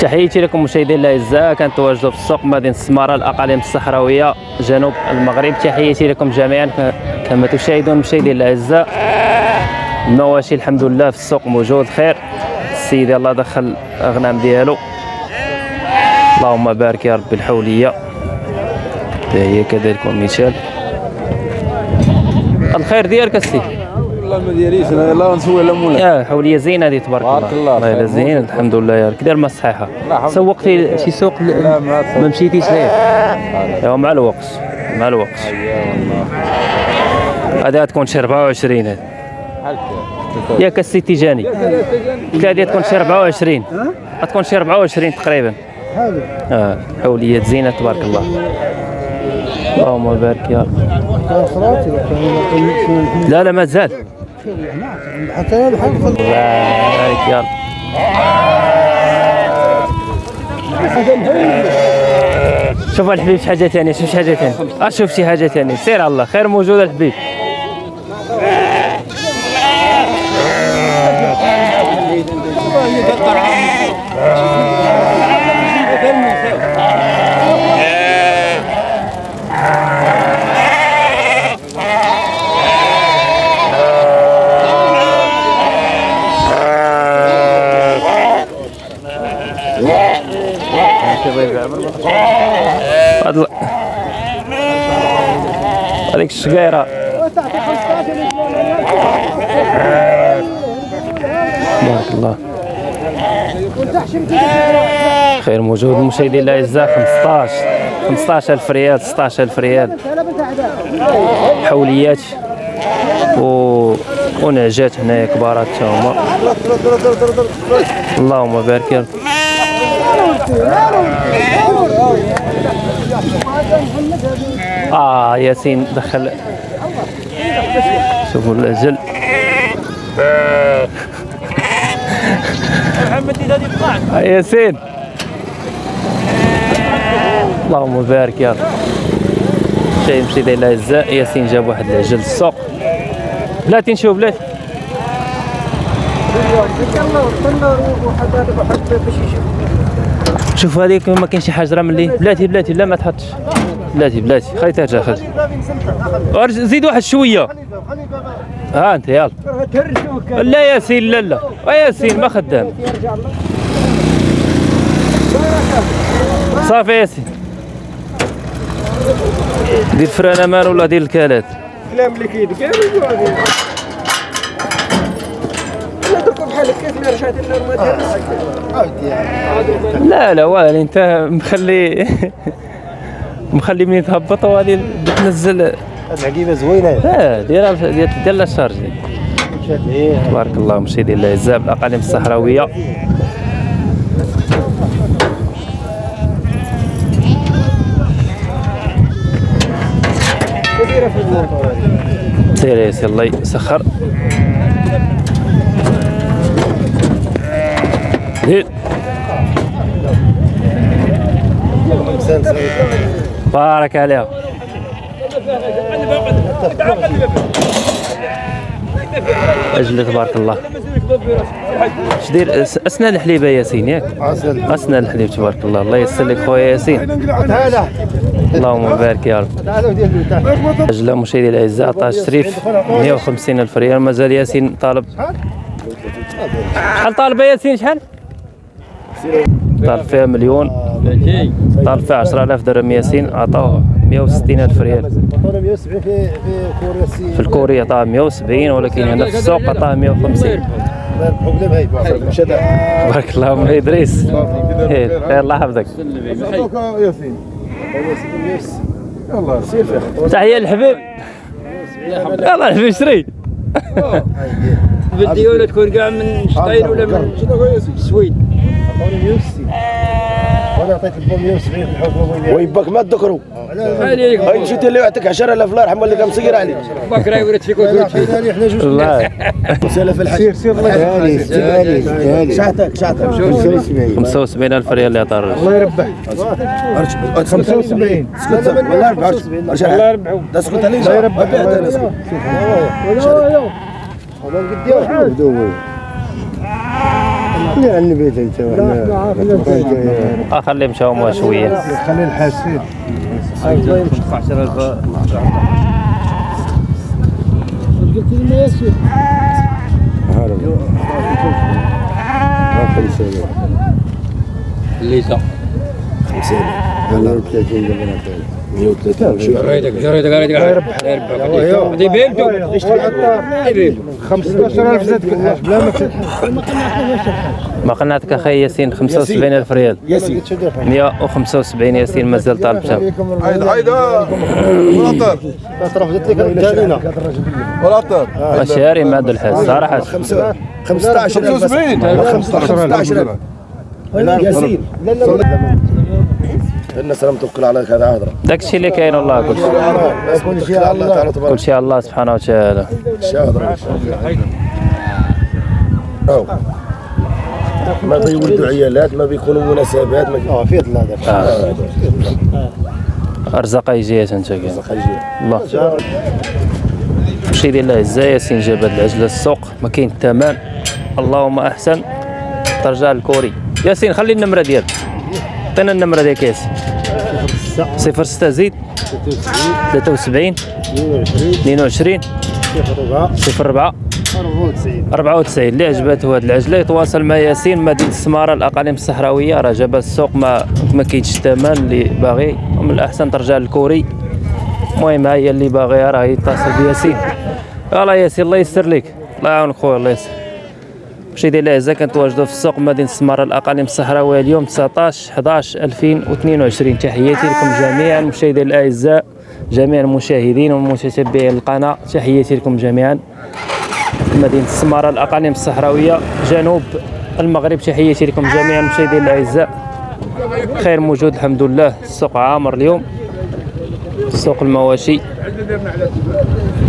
تحياتي لكم مشاهدينا الأعزاء كنتواجدوا في السوق مدينة السمارة الأقاليم الصحراوية جنوب المغرب. تحياتي لكم جميعا كما تشاهدون مشاهدينا الأعزاء. المواشي الحمد لله في السوق موجود خير. السيد الله دخل الاغنام ديالو. اللهم بارك يا رب الحولية. حتى هي كذلك مثال. الخير ديالك السيد والله ما دياليش أنا يلاه نسوي لا مولا يا حولية زينة هذه تبارك الله. بارك الله، الله زين الحمد لله يا دير ما الصحيحه لا، سوقتي شي سوق؟ لا، ما مشيتيش ليه أيوا مع الوقت مع الوقت. هذه تكون شي 24 هذه ياك السي تيجاني قلت هذه تكون شي 24 غتكون شي 24 تقريبا. آه حوليات زينة تبارك الله. اللهم بارك يا رب. لا لا مازال حتى بحال بارك يا رب. شوف الحبيب شي حاجة ثانية شوف شي حاجة ثانية أشوف شي حاجة ثانية سير على الله خير موجود الحبيب. هذيك الشقيره بارك الله. خير موجود المشاهدين الاعزاء 15 15000 ريال 16000 ريال. حوليات. و ونعجات هنايا كبارات حتى هما. اللهم بارك آه ياسين دخل. شوفوا الأجل. آه، ياسين. اللهم بارك يا رب. شاي مشي داير الاعزاء ياسين جاب واحد العجل السوق. بلاتي نشوف بلاتي. شوف هذيك ما كاين شي حجره ملي. بلاتي بلاتي لا ما تحطش. بلاتي بلاتي خلي ترجع خلي. زيد واحد شوية. ها أنت يلا. لا ياسين لا لا. آه ياسين ما خدام. صافي ياسين. دير frein à main ولا دير الكالات؟ الكلام اللي لنا ما لا لا والي انت مخلي مخلي منين تهبط وغادي تنزل هاد العقيبه زوينة. آه ديرها دير لها الشارج تبارك الله مشاهدينا الاعزاء بالاقاليم الصحراويه كبيره في الموضوع سير يا سي الله يسخر. بارك عليها أجل تبارك الله. اش دير؟ أس- أسنان الحليبه ياسين ياك؟ أسنان الحليب تبارك الله. الله يسر لك خويا ياسين. اللهم بارك يا رب. أجل مشاهدي الأعزاء عطاه الشريف 150 ألف ريال. مازال ياسين طالب. شحال طالبة ياسين؟ شحال؟ طالب فيها مليون. طالب فيها 10000 درهم ياسين عطاوه 160 ألف ريال. 170 في الكوري عطاه 170 ولكن هنا في السوق عطاه 150 البروبليم هاي مش هذا بارك الله أم إدريس. خير الله يحفظك ياسين يلا فيه تحية للحبيب. يلا الحبيب شري بدي ولا تكون كاع من شطير ولا من السويد عطوني 160 هذا أنا عطيت البو 170 في الحكومة ويباك ما تذكروا هاي مشيت اللي يعطيك 10000 الله يرحمه اللي كان مصير عليك بكره ورد فيك إحنا جوج الله سالف الحاج سير سير الله يهديك شعتك شعتك 75000 ريال اللي عطى الرجل الله يربح 75 اسكت والله يربح الله يربح اسكت عليه الله يربح اللي لا البيت انت لا خليه مشى هما شوية خلي الحسيد تدفع 10000 قلت لي ما يسير هرب خمسة 5 5000 ما ما أخي ياسين 75000 ريال. ياسين 175 ياسين مازال طالبتها عيد عيد آه. ولا ترفضت لك الرجال ولا طار شاري ما الحال صراحة 15 15000 ياسين. الناس راهم توكل على هذا عذرا. داك الشيء اللي كاين والله كل شيء كل شيء الله تعالى تبارك كل شيء الله سبحانه وتعالى الشهر أو ما بيولدوا عيالات ما بيكونوا مناسبات ما آه في هذا أرزاق يجي أنت كاين؟ خليجية الله. شي ديال العزة ياسين جاب هاد العجلة السوق ما كاين الثمن اللهم أحسن. ترجع الكوري ياسين خلي النمرة ديالك. عطينا النمرة ديالك ياسين صفر ستة زيد 73 22 صفر 4 94 اللي عجبته هاد العجلة؟ يتواصل مع ياسين مدينة السمارة الأقاليم الصحراوية. راه جاب السوق ما ما كاينش الثمن اللي باغي. ومن الأحسن ترجع للكوري. المهم هي اللي باغيها راه يتصل بياسين. يلا ياسين الله يسر لك. الله يعاونك خويا الله يسر. شي ديال العزة كنتواجدوا في السوق مدينة السمارة الأقاليم الصحراوية اليوم 19 11 2022 تحياتي لكم جميعا مشاهدي الأعزاء جميع المشاهدين ومتتبعي القناة تحياتي لكم جميعا. مدينة السمارة الأقاليم الصحراوية جنوب المغرب. تحياتي لكم جميعا مشاهدي الأعزاء. خير موجود الحمد لله. السوق عامر اليوم. سوق المواشي.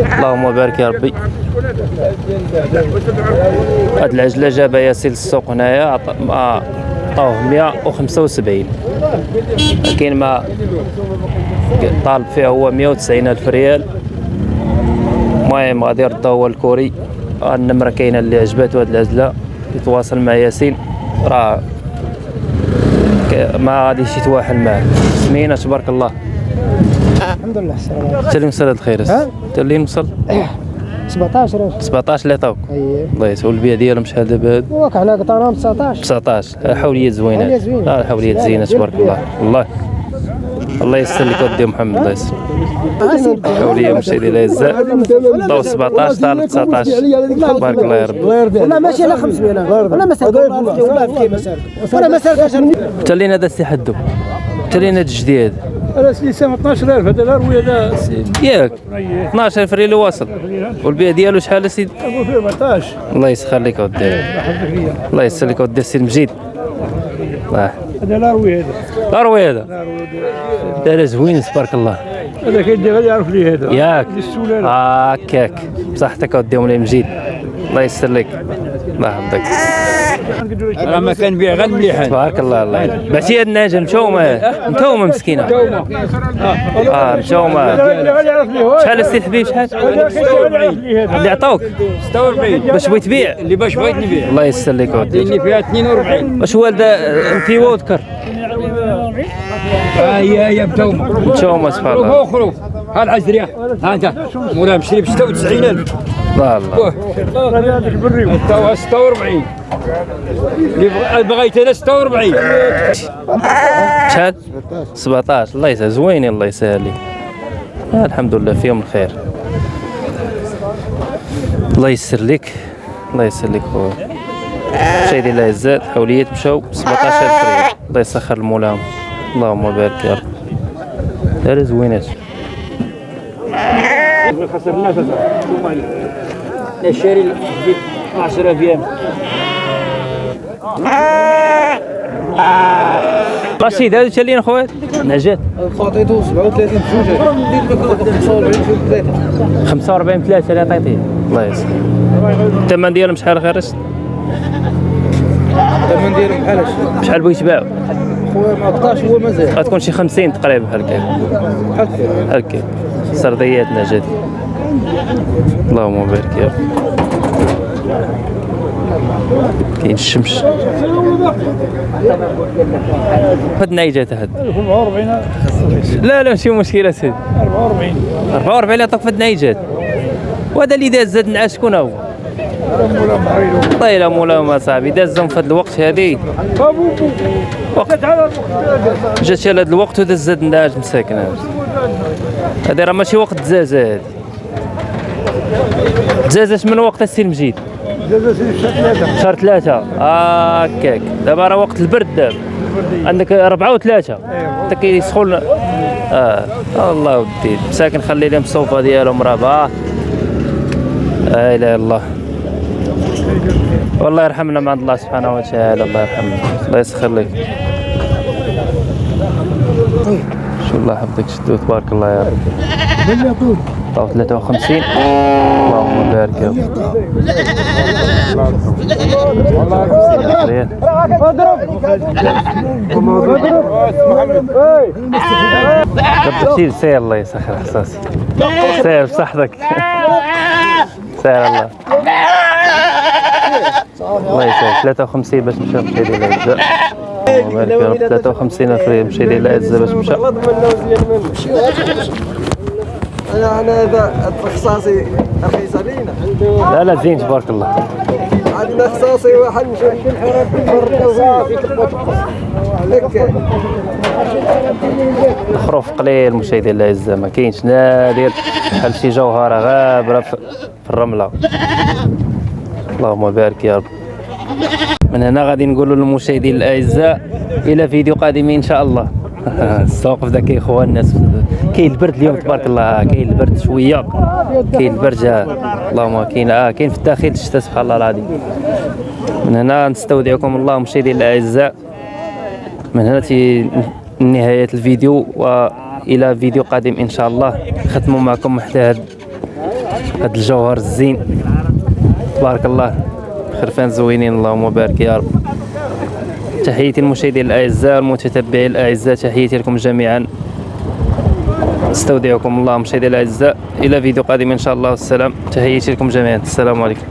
اللهم بارك يا ربي. هاد العجلة جابها ياسين السوق هنايا عطاوه 175 كاين ما طالب فيها هو 190 ألف ريال. المهم غادي يرد هو الكوري. النمرة كاينة اللي عجباتو هاد العجلة. يتواصل مع ياسين. راه ما غاديش يتواحل معاه. سمينا تبارك الله. الحمد لله السلام انت اللي وصل هاد الخير؟ انت اللي وصل 17 17 اللي عطاوك الله يسهل البيع ديالهم شحال دابا؟ وك حنا قطعناهم 19 19 حوليات زوينه حوليات زوينة. آه حوليات زينه تبارك الله. والله الله يسر لك ودي محمد الله يسر حوليه مشي ديال العزاء طاو 17 طالب 19 تبارك الله يا ربي ولا ماشي على 500 ولا ما سالك ولا في ما سالك ولا ما سالك هذا السي حدو. انت اللي هذا الجديد أنا سيسام 12000 هذا الروي هذا سي- ياك 12 فري اللي واصل. والبيع ديالو شحال فيه 14 الله يسخر لك اودي الله يسر لك اودي السي المجيد الله هذا الروي هذا. لا روي هذا. هذا. زوين تبارك الله. هذا كيدي غادي يعرف لي هذا. ياك. السولانه هكاك. بصحتك اودي مولاي مجيد الله يسر لك. الله يحفظك راه ما كان بيع غير مليحان تبارك الله الله يعينك. بعتي هاد الناجم مشومة. متومة مسكينة. آه هو. شحال السي الحبيب شحال اللي عطاوك 46 باش بغيت تبيع. اللي باش بغيت نبيع. الله يسر لك اودي اللي فيها 42 واش والده انفيوا وذكر ها هي هي بتومه مشومه سبحان الله. ها العزريه ها انت مولاها مشري ب 96000 الله الله غادي هذاك بالريو تاوها 46 اللي بغ- بغيت أنا 46 شحال 17 الله يسهل. زوينين الله يسهل لك آه الحمد لله فيهم الخير. الله يسر لك. الله يسر لك خويا. مشاهدي الأعزاء حوليات مشاو. 17000 ريال. الله يسخر المولاهم اللهم بارك يا رب. هذا زوينات خسرناش الشاري 10 أيام رشيد هذا تشلين خويا؟ نجات خاطيتو 37 بجوج 45 45 3 اللي عطيتيه الله يسر الثمن ديالهم شحال رشد الثمن ديالهم بحالاش شحال بغيت تباعو خويا ما بقاش هو مازال. غتكون شي 50 تقريبا بحال هكا بحال هكا بحال هكا سرديات نجات اللهم بارك يا كاين الشمس. هاد النيجات هاد. 44 لا لا ماشي مشكلة سيدي. 44 44 اللي عطاك في هاد النيجات وهذا اللي داز زاد نعاس شكون هو؟ مولا محيلو طيله مولاهم اصاحبي دازهم في هاد الوقت وقت جات على هاد الوقت وداز زاد النعاس مساكن. هادي راه ماشي وقت الدزازة هادي. دزازات من وقت السي جازا سيدي في ثلاثة. شهر ثلاثة. آه هكاك دابا راه وقت البرد. دابا عندك أربعة وثلاثة. حتى كيسخن آه. الله ودي. مساكن خلي لهم الصوفة ديالهم راه لا إله إلا الله. والله يرحمنا مع الله سبحانه وتعالى. الله يرحمنا. الله يسخر لك. شو الله يحفظك. شدو تبارك الله يا رب. طاو 53 اللهم بارك يا رب. طب سير سير الله يسخر احساسي سير بصحتك. سير الله. الله يسهل 53 باش مشى مشى ديال العزة اللهم بارك يا رب. 53 ألف ريال مشى ديال العزة باش مشى. أنا أنا هذا اختصاصي رخيص علينا لا لا زين تبارك الله. عندنا اختصاصي واحد هكا الخروف قليل مشى ديال العزة ما كاينش نادر. بحال شي جوهرة غابرة في الرملة. اللهم بارك يا رب. من هنا غادي نقولوا للمشاهدين الأعزاء إلى فيديو قادم إن شاء الله. السوق بدا كيخوى الناس. كاين البرد اليوم تبارك الله كاين البرد شوية. كاين البرد. اللهم كاين آه كاين في الداخل الشتاء سبحان الله العظيم. من هنا نستودعكم الله مشاهدين الأعزاء. من هنا تي نهاية الفيديو وإلى فيديو قادم إن شاء الله. ختموا معكم حتى هاد الجوهر الزين. تبارك الله. خرفان زوينين اللهم بارك يا رب. تحياتي المشاهدين الأعزاء المتتبعين الأعزاء تحياتي لكم جميعا. استودعكم الله مشاهدي الأعزاء. إلى فيديو قادم إن شاء الله. والسلام تحياتي لكم جميعا. السلام عليكم.